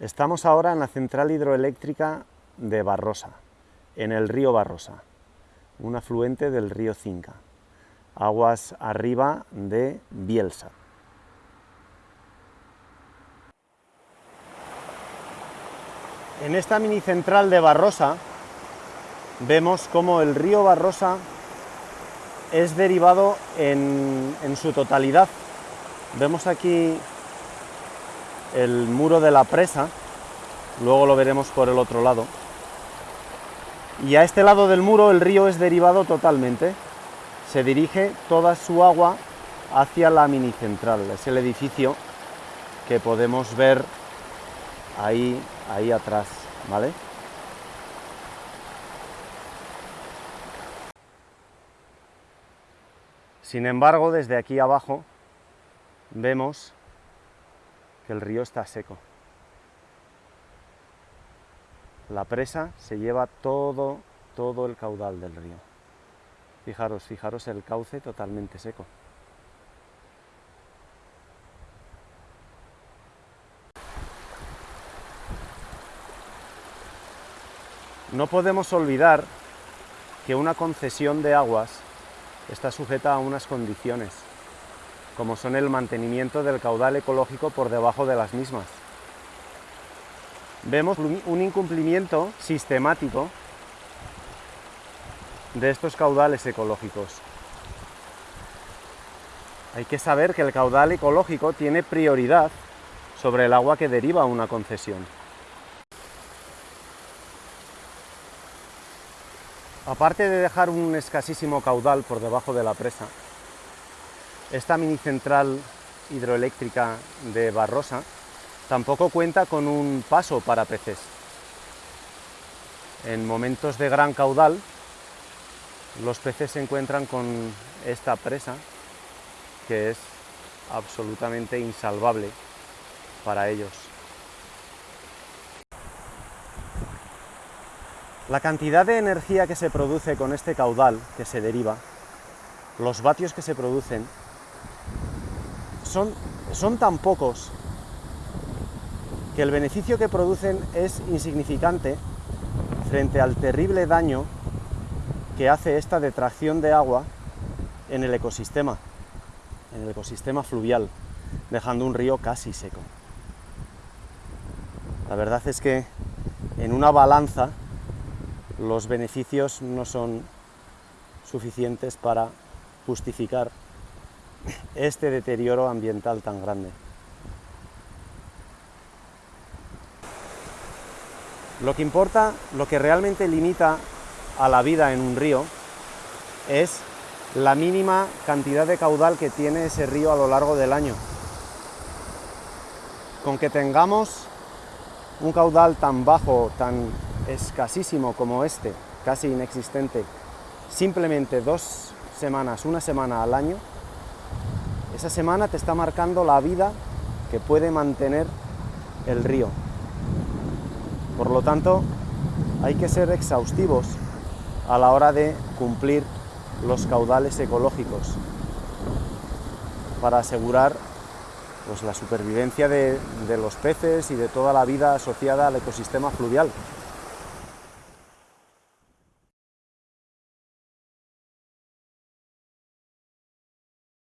Estamos ahora en la central hidroeléctrica de Barrosa, en el río Barrosa, un afluente del río Cinca, aguas arriba de Bielsa. En esta mini central de Barrosa vemos cómo el río Barrosa es derivado en, en su totalidad. Vemos aquí el muro de la presa, luego lo veremos por el otro lado. Y a este lado del muro el río es derivado totalmente, se dirige toda su agua hacia la mini central, es el edificio que podemos ver ahí, ahí atrás, ¿vale? Sin embargo, desde aquí abajo vemos que el río está seco. La presa se lleva todo, todo el caudal del río. Fijaros, fijaros el cauce totalmente seco. No podemos olvidar que una concesión de aguas está sujeta a unas condiciones como son el mantenimiento del caudal ecológico por debajo de las mismas. Vemos un incumplimiento sistemático de estos caudales ecológicos. Hay que saber que el caudal ecológico tiene prioridad sobre el agua que deriva una concesión. Aparte de dejar un escasísimo caudal por debajo de la presa, esta mini central hidroeléctrica de Barrosa tampoco cuenta con un paso para peces. En momentos de gran caudal, los peces se encuentran con esta presa que es absolutamente insalvable para ellos. La cantidad de energía que se produce con este caudal que se deriva, los vatios que se producen, son, son tan pocos que el beneficio que producen es insignificante frente al terrible daño que hace esta detracción de agua en el ecosistema, en el ecosistema fluvial, dejando un río casi seco. La verdad es que en una balanza los beneficios no son suficientes para justificar este deterioro ambiental tan grande. Lo que importa, lo que realmente limita a la vida en un río es la mínima cantidad de caudal que tiene ese río a lo largo del año. Con que tengamos un caudal tan bajo, tan escasísimo como este, casi inexistente, simplemente dos semanas, una semana al año, esa semana te está marcando la vida que puede mantener el río. Por lo tanto, hay que ser exhaustivos a la hora de cumplir los caudales ecológicos para asegurar pues, la supervivencia de, de los peces y de toda la vida asociada al ecosistema fluvial.